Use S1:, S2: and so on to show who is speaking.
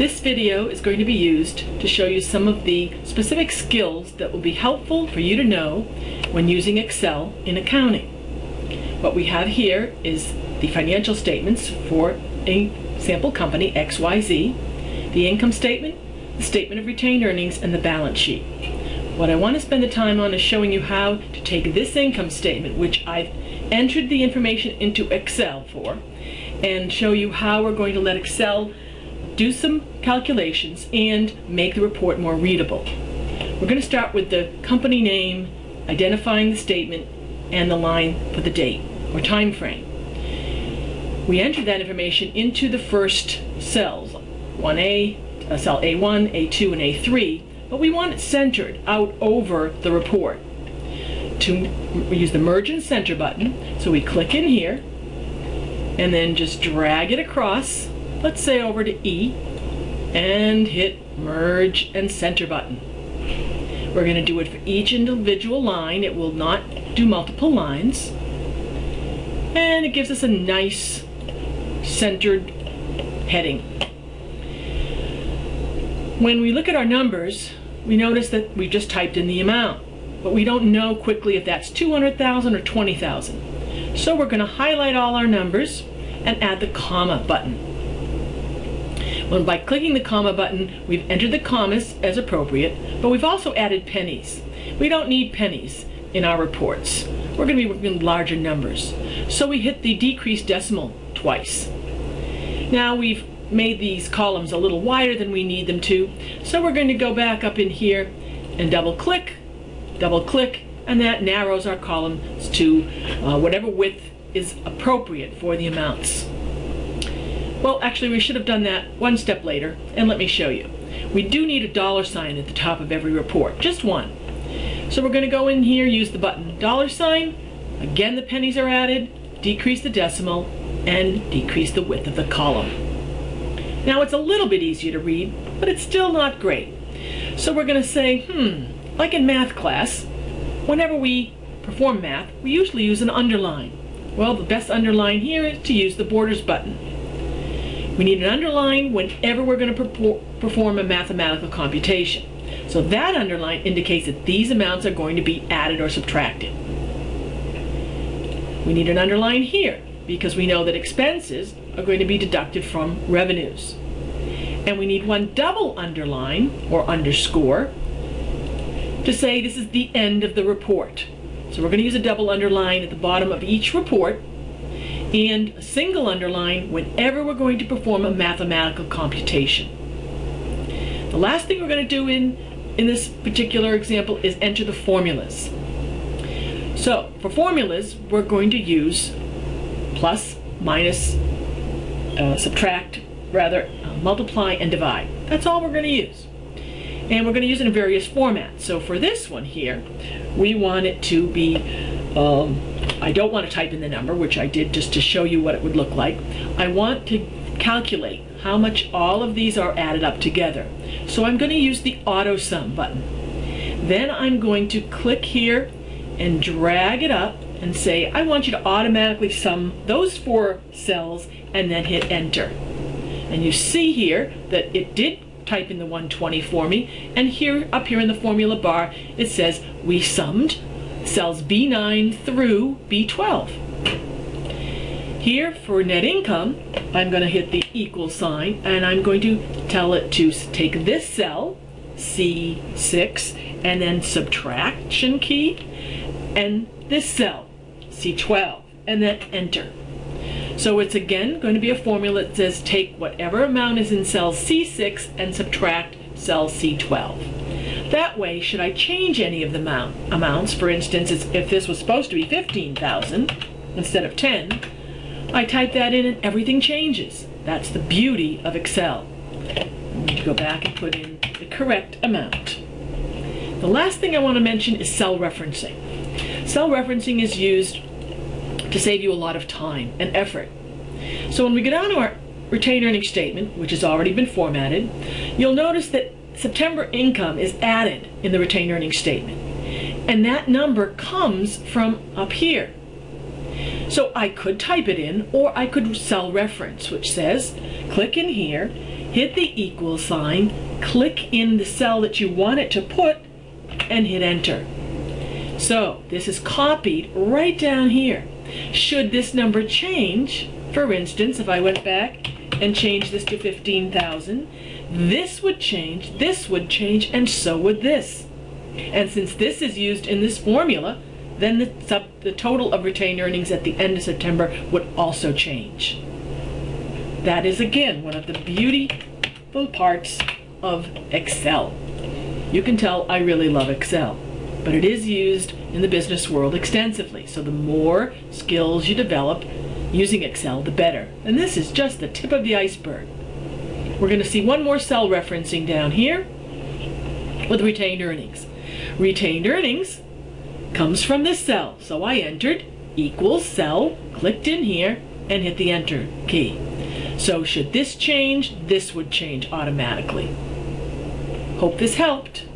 S1: This video is going to be used to show you some of the specific skills that will be helpful for you to know when using Excel in accounting. What we have here is the financial statements for a sample company, XYZ, the income statement, the statement of retained earnings, and the balance sheet. What I want to spend the time on is showing you how to take this income statement, which I've entered the information into Excel for, and show you how we're going to let Excel do some calculations and make the report more readable. We're going to start with the company name, identifying the statement, and the line for the date or time frame. We enter that information into the first cells, 1A, uh, cell A1, A2, and A3, but we want it centered out over the report. To we use the merge and center button, so we click in here, and then just drag it across let's say over to E and hit merge and center button. We're going to do it for each individual line. It will not do multiple lines. And it gives us a nice centered heading. When we look at our numbers, we notice that we just typed in the amount, but we don't know quickly if that's 200,000 or 20,000. So we're going to highlight all our numbers and add the comma button. When by clicking the comma button, we've entered the commas as appropriate, but we've also added pennies. We don't need pennies in our reports. We're going to be working with larger numbers. So we hit the decrease decimal twice. Now we've made these columns a little wider than we need them to, so we're going to go back up in here and double click, double click, and that narrows our columns to uh, whatever width is appropriate for the amounts. Well, actually, we should have done that one step later, and let me show you. We do need a dollar sign at the top of every report, just one. So we're going to go in here, use the button dollar sign. Again, the pennies are added, decrease the decimal, and decrease the width of the column. Now, it's a little bit easier to read, but it's still not great. So we're going to say, hmm, like in math class, whenever we perform math, we usually use an underline. Well, the best underline here is to use the borders button. We need an underline whenever we're going to perform a mathematical computation. So that underline indicates that these amounts are going to be added or subtracted. We need an underline here because we know that expenses are going to be deducted from revenues. And we need one double underline or underscore to say this is the end of the report. So we're going to use a double underline at the bottom of each report and a single underline whenever we're going to perform a mathematical computation. The last thing we're going to do in, in this particular example is enter the formulas. So for formulas, we're going to use plus, minus, uh, subtract, rather, uh, multiply, and divide. That's all we're going to use. And we're going to use it in various formats. So for this one here, we want it to be um, I don't want to type in the number, which I did just to show you what it would look like. I want to calculate how much all of these are added up together. So I'm going to use the auto sum button. Then I'm going to click here and drag it up and say, I want you to automatically sum those four cells and then hit enter. And you see here that it did type in the 120 for me. And here, up here in the formula bar, it says we summed cells B9 through B12. Here for net income, I'm going to hit the equal sign and I'm going to tell it to take this cell, C6, and then subtraction key, and this cell, C12, and then enter. So it's again going to be a formula that says take whatever amount is in cell C6 and subtract cell C12. That way, should I change any of the amount, amounts, for instance, if this was supposed to be 15,000 instead of 10, I type that in and everything changes. That's the beauty of Excel. I need to go back and put in the correct amount. The last thing I want to mention is cell referencing. Cell referencing is used to save you a lot of time and effort. So when we go down to our retained earnings statement, which has already been formatted, you'll notice that September income is added in the retained earnings statement. And that number comes from up here. So I could type it in or I could cell reference which says click in here hit the equal sign, click in the cell that you want it to put, and hit enter. So this is copied right down here. Should this number change, for instance, if I went back and changed this to 15,000, this would change, this would change, and so would this. And since this is used in this formula, then the, sub, the total of retained earnings at the end of September would also change. That is again one of the beautiful parts of Excel. You can tell I really love Excel, but it is used in the business world extensively. So the more skills you develop using Excel, the better. And this is just the tip of the iceberg. We're going to see one more cell referencing down here with retained earnings. Retained earnings comes from this cell. So I entered equals cell, clicked in here, and hit the enter key. So should this change, this would change automatically. Hope this helped.